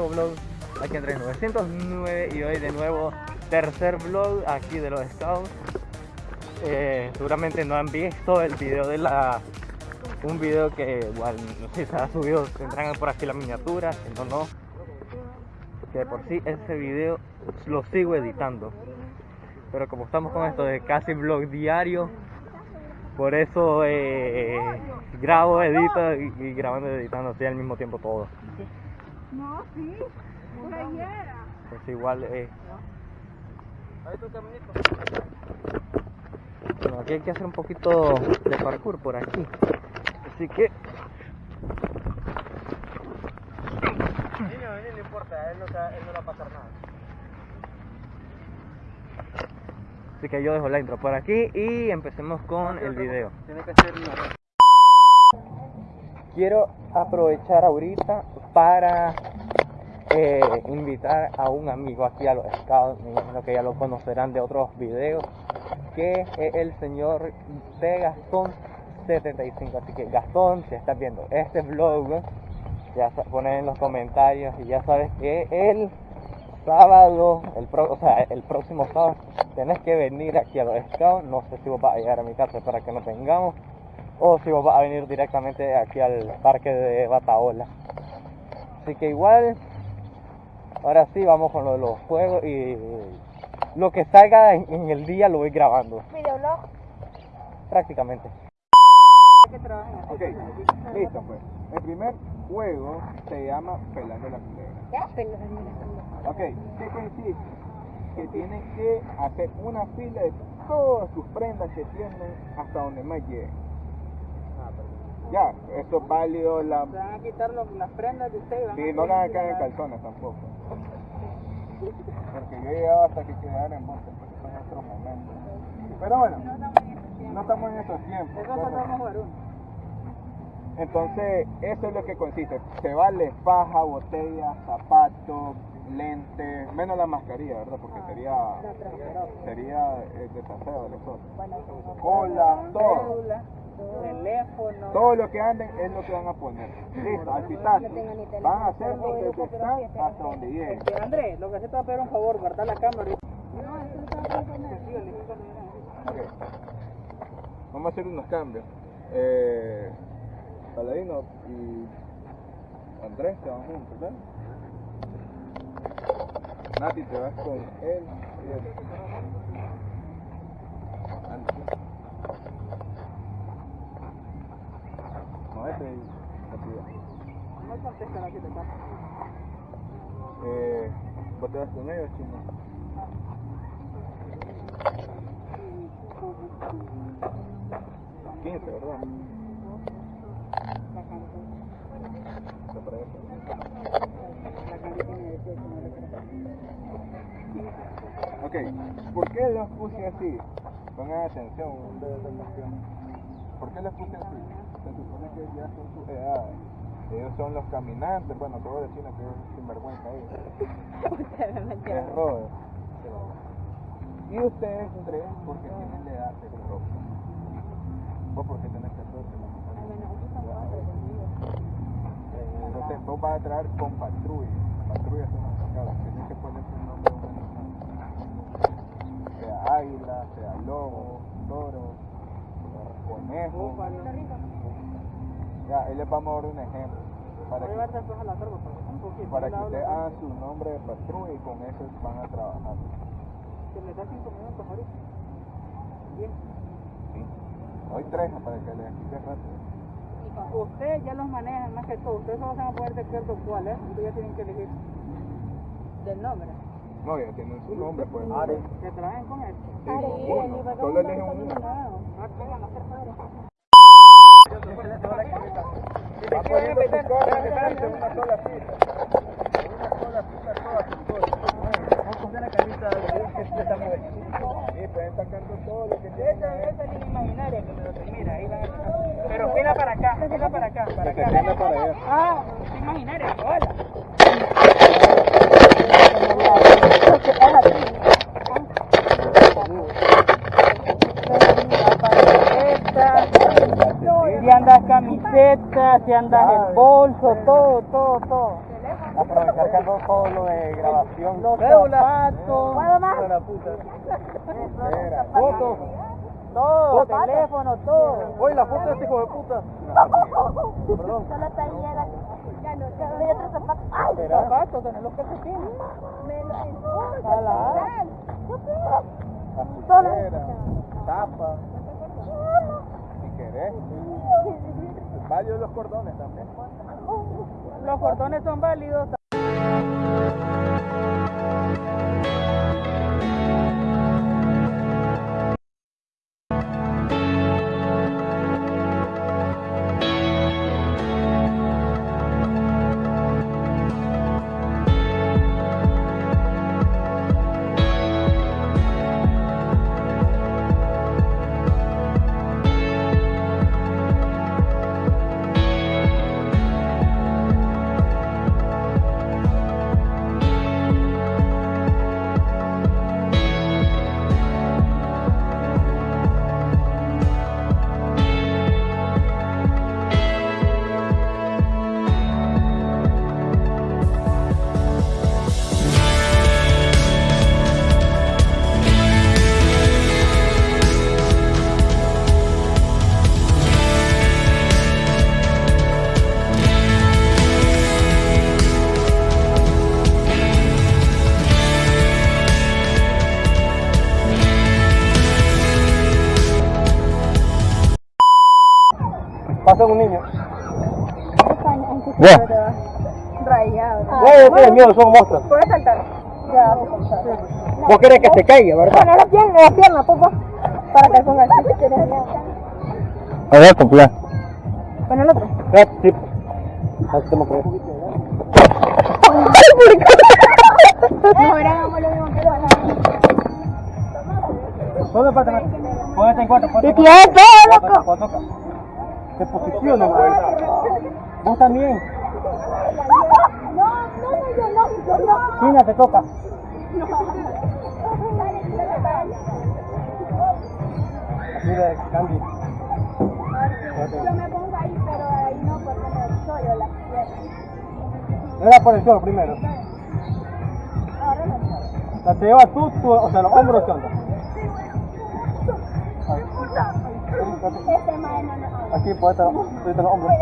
nuevo vlog aquí en 3909 y hoy de nuevo tercer vlog aquí de los Scouts. Eh, seguramente no han visto el video de la un video que igual no sé si se ha subido, tendrán por aquí la miniatura, no no. Que por sí ese video lo sigo editando. Pero como estamos con esto de casi vlog diario, por eso eh, grabo, edito y, y grabando y editando así al mismo tiempo todo. No, sí, por ayer. Pues igual eh, Bueno, aquí hay que hacer un poquito de parkour por aquí. Así que. no importa, él no, él no va a pasar nada. Así que yo dejo la intro por aquí y empecemos con el video. Tiene que ser Quiero aprovechar ahorita para eh, invitar a un amigo aquí a los scouts, me imagino que ya lo conocerán de otros videos, que es el señor de Gastón 75. Así que Gastón, si estás viendo este vlog, ya ponen en los comentarios y ya sabes que el sábado, el pro- o sea, el próximo sábado, tenés que venir aquí a los scouts. No sé si vos vas a llegar a mi casa para que nos tengamos o si vos vas a venir directamente aquí al parque de Bataola. Así que igual, ahora sí vamos con lo de los juegos y lo que salga en, en el día lo voy grabando, Videoblog. prácticamente. Ok, listo pues. El primer juego se llama Pelando la Culebra. Ya, pero no Ok, ¿qué consiste? Que tienen que hacer una fila de todas sus prendas que tienen hasta donde más lleguen. Ya, esto es válido la... Se van a quitar los- las prendas de ustedes. Sí, no le van a poner- caer en calzones tampoco. Porque yo he llegado hasta que quedar en bote, porque son otros momentos. Pero bueno, no estamos en esos tiempos. Eso solo vamos a jugar uno. Entonces, eso es lo que consiste. Se vale faja, botella, zapatos, lentes, menos la mascarilla, ¿verdad? Porque sería sería el desaseo de nosotros. Cola, todo. Teléfono. Todo lo que anden es lo que van a poner. Listo, al pitazo. Van a hacerlo desde que están hasta donde lleguen. Este, Andrés, lo que se te va a pedir un favor, guardar la cámara. Ok. Vamos a hacer unos cambios. Eh, Paladino y Andrés se van juntos, ¿verdad? Nati te vas con él y él. Antes. No, este es rápido. No contestan así, te pasa. Eh, ¿Vos te vas con ellos, chino? Quince, ¿verdad? Está para eso. La cancha tiene 18, no. Ok, ¿por qué los puse así? Pongan atención, ustedes de atención. ¿Por qué los puse así? Se supone que ya son sus edades. Ellos son los caminantes, bueno, te voy a decir que es sinvergüenza ahí. Es Robert. Y ustedes tres, porque tienen la edad de ropa. Vos porque tenés 14. Entonces vos vas a traer con patrulla. Patrulla son las sacadas. Tienes que poner un nombre de. Sea águila, sea lobo, toro, conejo. Ya, ahí les vamos a dar un ejemplo. Para que, llevar después a la torba, porque un poquito. para que la ustedes hagan su nombre de patrulla y con eso van a trabajar. Que me da 5 minutos ahorita. Bien. ¿sí? Hoy tres para que les explique rápido. Ustedes ya los manejan más que todo. Ustedes solo se van a poner de acuerdo cuál es. Ustedes ya tienen que elegir del nombre. No, ya tienen su nombre, pues. Que trabajen con esto. Sí, uno. Solo eligen uno. Pero fila para acá, fila para acá, para acá. Ah, es imaginaria, hola. Si andas andas el bolso, todo, todo, todo. aprovechar que todo lo de grabación. Los zapatos. La puta. Era. Foto. Todo, teléfono, todo. Oye, la foto de este hijo de puta. Perdón. Solo está llega. Ya no, ya no hay otro zapato. ¡Ay! Zapatos, tenés los calcetines. Me lo. Azuquera, tapa, si querés. Válidos los cordones también. Los cordones son válidos. Pasa un niño. Ya. Ya. Rayado. Ya, ya tienes miedo, son monstruos. ¿Puedes saltar? Ya. Vos querés que se caiga, ¿verdad? Poner la pierna, la pierna, papá. Para que ponga quieres. A ver. Pon el otro. Ya, sí. Así que ver. No, era hagamos lo mismo que lo ¿Dónde pasa? Ponete en cuatro, Y todo, cuatro. Se posiciona, güey. Vos también. No, no, no, yo no, yo no. China, te toca. De cambio. Yo me pongo ahí, pero ahí no, porque me solo las piernas. Era por el suelo primero. Ahora no. Sea, te llevas tú, tú, o sea, los hombros, ¿qué onda? Aquí, pues, te los te los hombros.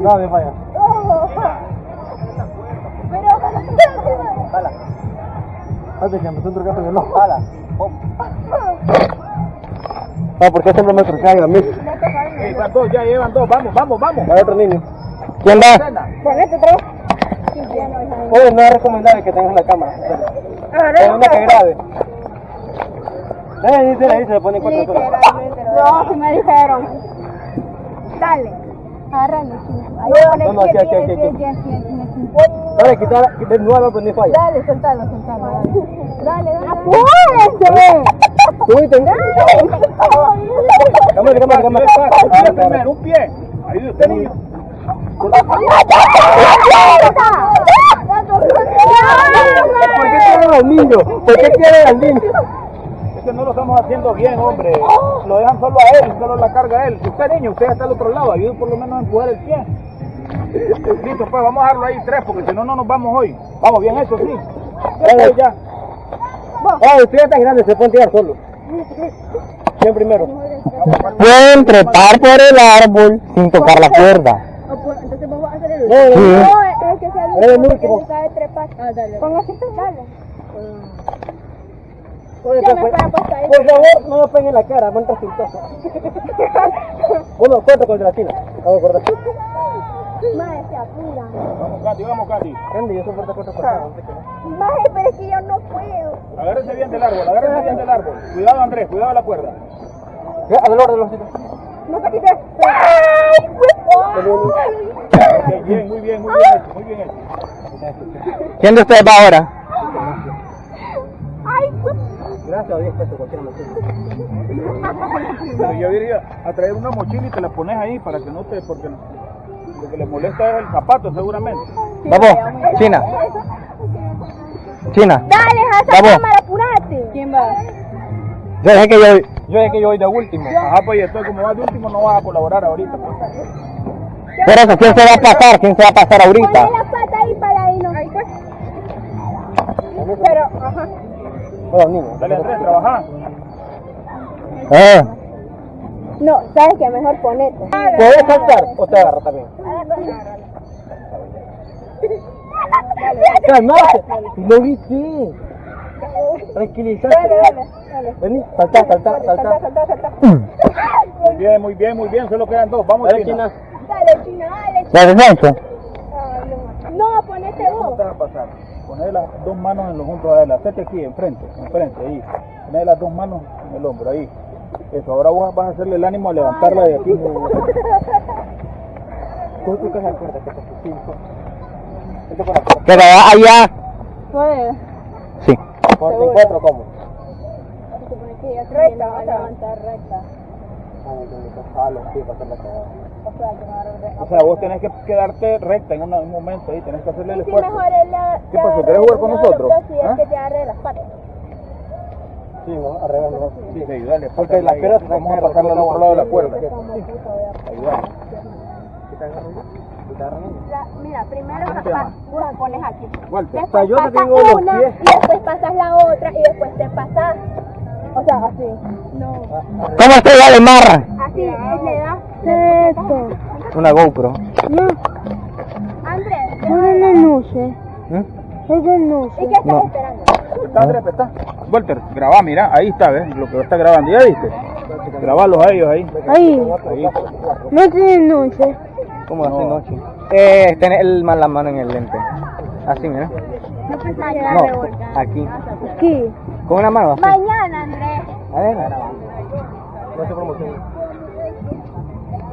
No, me falla. Jala. Antes que empezó un trucazo de no. Jala. No, porque siempre me trucaron a mí. Dos, ya llevan dos, vamos, vamos, vamos. Va otro niño. ¿Quién va? Ponete vez. Oye, no es recomendable que tengas la cámara. Es una que grabe. Eh, dice, ahí se le pone cuatro. No, si me dijeron. Dale. Agárrame. No, no, aquí, aquí, aquí, aquí. Dale, quitar, desnuda, pues ni falla. Dale, soltalo, soltalo. Dale, dale. ¡Apúrese! Cámara, cámara, cámara. Un pie. Ayude usted, niño. ¿Por qué quieren al niño? ¿Por qué al niño? Es que no lo estamos haciendo bien, hombre. Lo dejan solo a él, solo la carga a él. Usted, niño, usted está al otro lado. Ayude por lo menos a empujar el pie. Listo, pues vamos a dejarlo ahí tres, porque si no, no nos vamos hoy. Vamos, bien hecho, sí. Ya. Ah, usted ya está grande, se puede tirar solo. ¿Quién primero? Pueden trepar por el árbol sin tocar la cuerda. El No, es que sea el el último, último. porque sabe trepar. Ah, dale. Póngase, dale. Pues, pues, por favor, no me peguen la cara, resultados. Bueno, cuenta contra la China. Vamos a cortar. Mae, se apura. Vamos, Katy, vamos, Katy. Grande, yo soporto cuatro qué. Mae, pero es que yo no puedo. Agárrese bien del árbol, agárrese bien del árbol. Cuidado, Andrés, cuidado la cuerda. Ya, a del orden, los chicos. No te quites. ¡Ay, Ok, bien, muy bien, muy bien hecho, muy bien hecho. ¿Quién de ustedes va ahora? ¡Ay, Gracias a Dios, pesos, cualquier Pero yo diría a traer una mochila y te la pones ahí para que no te, porque lo que le molesta es el zapato seguramente. Vamos, China. China. Dale, a esa Vamos. cámara, apurate. ¿Quién va? Yo dije que yo, Yo es que yo voy de último. Ajá, pues y entonces como vas de último no vas a colaborar ahorita. Pues. Por eso, ¿quién se va a pasar? ¿Quién se va a pasar ahorita? Ponle la pata ahí para. Ahí pues. Pero, ajá. Dale Andrés, trabaja. Eh, No, ¿sabes qué? Mejor ponete. ¿Puedes saltar o te agarro también? Calmate. Lo viste. Tranquilízate. Vení, salta, salta, salta. Salta, salta. Muy bien, muy bien, muy bien. Solo quedan dos. Vamos, Dale, China. Dale. ¿la defensa? No, ponete ¿Cómo vos. te va a pasar? Poner las dos manos en los hombros de él. Hacete aquí, enfrente, enfrente, ahí. Poner las dos manos en el hombro, ahí. Eso, ahora vos vas a hacerle el ánimo a levantarla de aquí. Tú tocas la cuerda que te allá. Sí. Por encuentro cómo. Recta, vas a levantar recta. O sea, vos tenés que quedarte recta en un momento ahí, tenés que hacerle el Sí, esfuerzo. mejor es la. ¿Qué pasó? ¿Querés jugar con nosotros? Sí, es ¿Ah? que te agarre las patas. Sí, no, arreglando. Sí, sí, dale, Porque las vamos a pasarla al otro lado de la cuerda. Ayúdame. La- mira, primero ¿Cómo te pa- llamas? la pones aquí. Walter. O sea, yo te pasas tengo los una pies. y después pasas la otra O sea, así. No. ¿Cómo se va de marra? Así, le das. Esto. Una GoPro. No. Andrés, no, no sé. ¿Mm? Eso no sé. ¿Y qué estás No. esperando? Está, Andrés, está. Walter, grabá, mira, ahí está, ¿ves? Lo que está grabando, ¿ya viste? Grabalos a ellos ahí. Ahí. Ahí. No tiene noche. ¿Cómo así No. noche? Eh, tener el, la mano en el lente. Así, mira. No, aquí. Aquí. Con una mano así. Mañana, Andrés. A ver. No se promoción.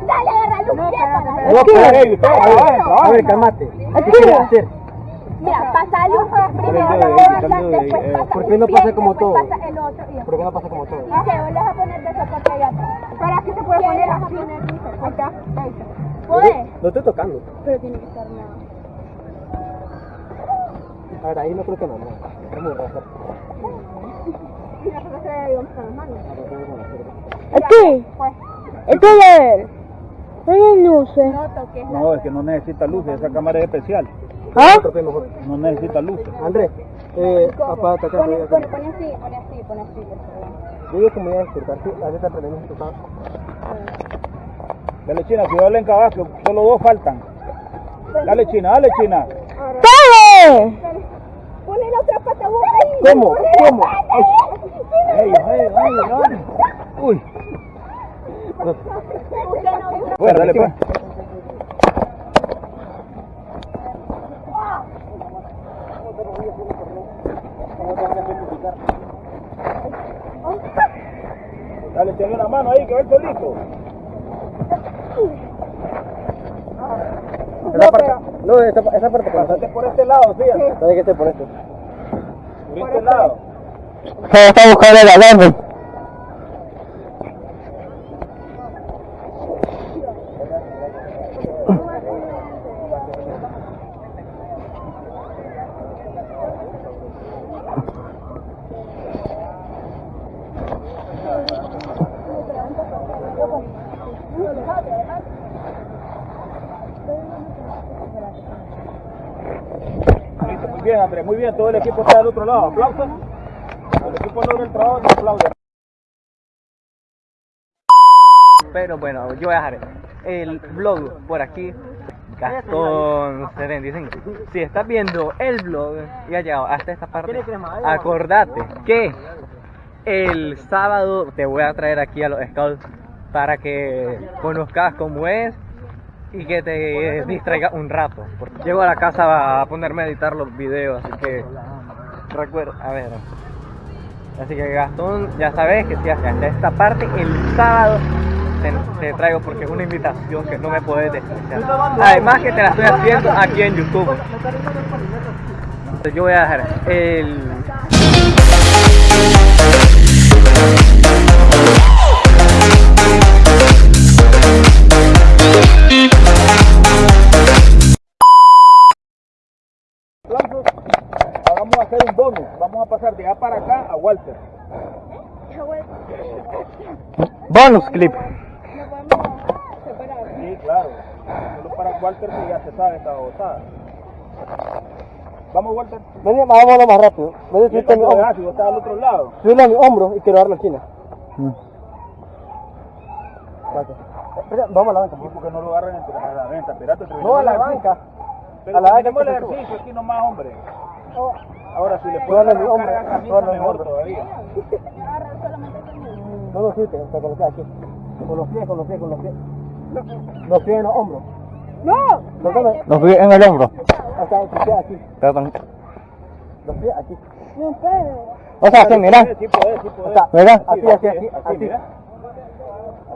Dale, agarra luz. No, Vamos a ver, cálmate. Aquí. ¿Qué quieres hacer? Mira, pasa luz primero, de- después eh, pasa ¿por un qué no pasa como todo? ¿Por qué no pasa como todo? Y se vuelves a poner de soporte allá atrás. Pero aquí se puede poner así. Ahí está, ahí está. ¿Puedes? No estoy tocando. Pero tiene que estar nada. A ver, ahí no creo que no. no. Es muy raro. Aquí, esto es él. No sé. no es que no necesita luces, esa cámara es especial. ¿Ah? No necesita luces. Andrés, eh, apárate acá. Pone, así, pone así, pone así. Yo digo que me voy a despertar. Sí, a veces aprendemos a tocar. Dale, China, cuidado en cabaz, que solo dos faltan. Dale, China, dale, China. ¡Dale! Pone la otra pata vos ahí. ¿Cómo? ¿Cómo? ey, ey, ey. Uy. No. Bueno, dale, pues. Dale, tiene una mano ahí que va el solito. Esa parte, no, esa, esa parte Pasate por este lado, fíjate. Tiene que ser por esto. Por este lado. Se está buscando el agarre. Listo, muy bien, Andrés, muy bien. Todo el equipo está del otro lado. Aplausos. El equipo logra el trabajo, aplaude. Pero bueno, yo voy a dejar el blog por aquí. Gastón 75. Si estás viendo el blog y has llegado hasta esta parte, acordate que el sábado te voy a traer aquí a los scouts para que conozcas cómo es y que te distraiga un rato. Porque llego a la casa a ponerme a editar los videos, así que recuerda, a ver. Así que Gastón, ya sabes que si hasta esta parte el sábado te, te traigo porque es una invitación que no me puedes despreciar. Además que te la estoy haciendo aquí en YouTube. Yo voy a dejar el vamos a hacer un bonus. Vamos a pasar de A para acá a Walter. Bonus clip. No podemos separar. Sí, claro. Solo para Walter que ya se sabe esta babosada. Vamos, Walter. Vení, vámonos más rápido. Vení, ¿Y subirte a mi hombro. si vos estás al otro lado? Subirle a mi hombro y quiero darle a China. Gracias. Espera, Vamos a la banca. Sí, porque no lo agarran a la venta. Espérate, No, a la banca. Pero A la banca terminemos que el ejercicio aquí nomás, hombre. Oh. Ahora, si le hombro, la camisa, suéltale mi mejor todavía. Agarra solamente o sea, con los pies aquí. Con los pies, con los pies, con los pies. Los pies en los hombros. ¡No! Los vi en el hombro. O sea, tus pies aquí. Perdón. Los pies aquí. No puedo. O sea, así, mira. Sí podés, sí sea, ¿Verdad? así, así, así, Así, así. mira.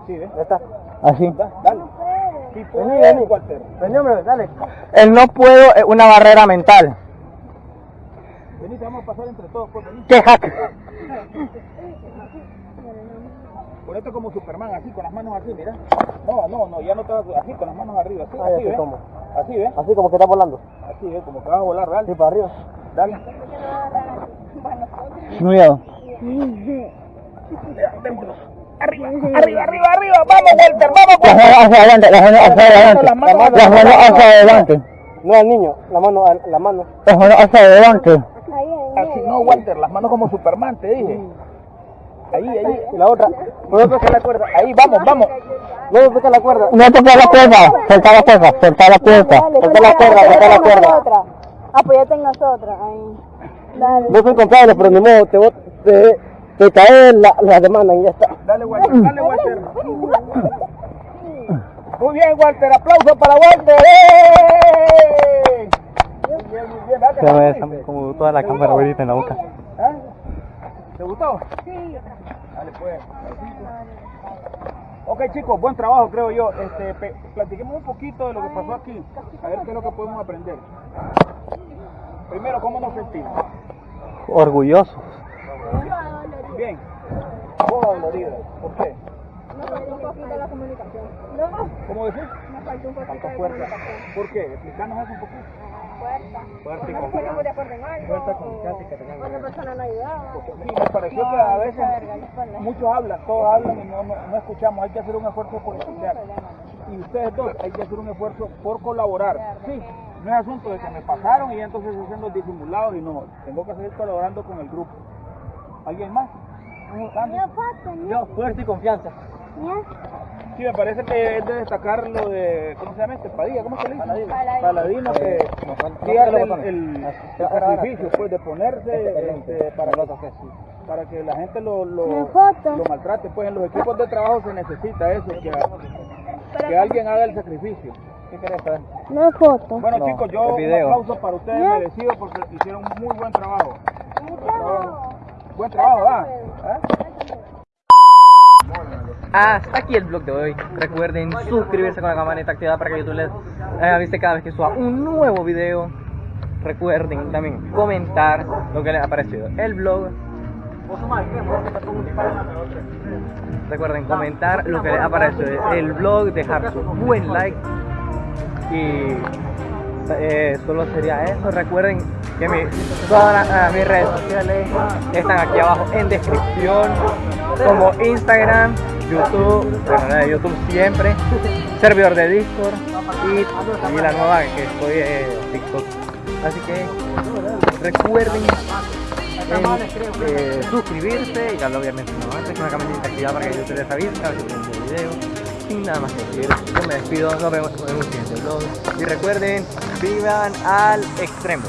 Así, ¿ves? Ya está. Así. Dale. Vení, vení. Vení, hombre, dale. El no puedo es una barrera mental. Vamos a pasar entre todos, pues. ¿Qué hack? Ponete como Superman, así, con las manos así, mira. No, no, no, ya no te vas así, con las manos arriba, así, Ay, así, así ¿ves? como. Así, ¿ves? Así como que está volando. Así, ¿ves? Como que vas a volar, Sí, dale. para arriba. Dale. Miedo. Arriba, arriba, arriba, vamos, Walter, vamos, Las manos hacia adelante, las manos hacia adelante. Las manos hacia adelante. No al niño, la mano, la mano. Las manos hacia adelante. Así, no, Walter, las manos como Superman, te dije. Ahí, ahí. Y la otra. ¿Puedo tocar la cuerda? Ahí, vamos, vamos. No toca la cuerda. No tocar la cuerda. Soltar la cuerda. Soltar la cuerda. Soltar la cuerda, soltar la cuerda. Otra. Apoyate en nosotras. Ahí. Dale. No soy confiable, pero ni modo, te, te, te cae la, la demanda y ya está. Dale, Walter, dale, Walter. Muy bien, Walter, aplauso para Walter. ¡Eh! Muy bien, muy bien. Se me como toda la cámara ahorita en la boca. ¿Ah? ¿Te gustó? Sí. Dale, pues. Ok, chicos, buen trabajo, creo yo. Este, platiquemos un poquito de lo que pasó aquí. A ver qué es lo que podemos aprender. Primero, ¿cómo nos sentimos? Orgullosos. Bien. Vos, dolorida. ¿Por qué? Nos faltó un poquito la comunicación. No, ¿Cómo decís? nos faltó un poquito Falta de fuerza. comunicación. ¿Por qué? Explícanos eso un poquito. Fuerza. Fuerza y que o tengan Otra persona no ayudaba. Sí, me pareció que a veces muchos hablan, todos hablan y no, no, escuchamos. Hay que hacer un esfuerzo por escuchar. Y ustedes dos, hay que hacer un esfuerzo por colaborar. Sí, no es asunto de que me pasaron y entonces hacen los disimulados y no. Tengo que seguir colaborando con el grupo. ¿Alguien más? Yo, fuerza y confianza. Sí, me parece que es de destacar lo de, ¿cómo se llama este? Padilla, ¿cómo se le dice? Paladino. Paladino, que sí el, el- el sacrificio, pues, de ponerse este, para, para que la gente lo, lo, maltrate. Pues en los equipos de trabajo se necesita eso, que, que alguien haga el sacrificio. ¿Qué querés saber? No foto. Bueno No, chicos, yo un aplauso para ustedes merecido porque hicieron un muy buen trabajo. Buen trabajo, ¿ah? ¿Ah? Hasta aquí el vlog de hoy. Recuerden suscribirse con la campanita activada para que YouTube les avise cada vez que suba un nuevo video. Recuerden también comentar lo que les ha parecido el vlog. Recuerden comentar lo que les ha parecido el vlog, dejar su buen like y eh, solo sería eso. Recuerden que todas las- ah, mis redes sociales están aquí abajo en descripción, como Instagram, YouTube, bueno, de YouTube siempre, servidor de Discord y, la nueva que estoy en TikTok. Así que recuerden en, eh, suscribirse y lo había mencionado antes la campanita activada para que YouTube les avise cada vez video. Sin nada más que decir, yo me despido, nos vemos en un siguiente vlog. Y recuerden, vivan al extremo.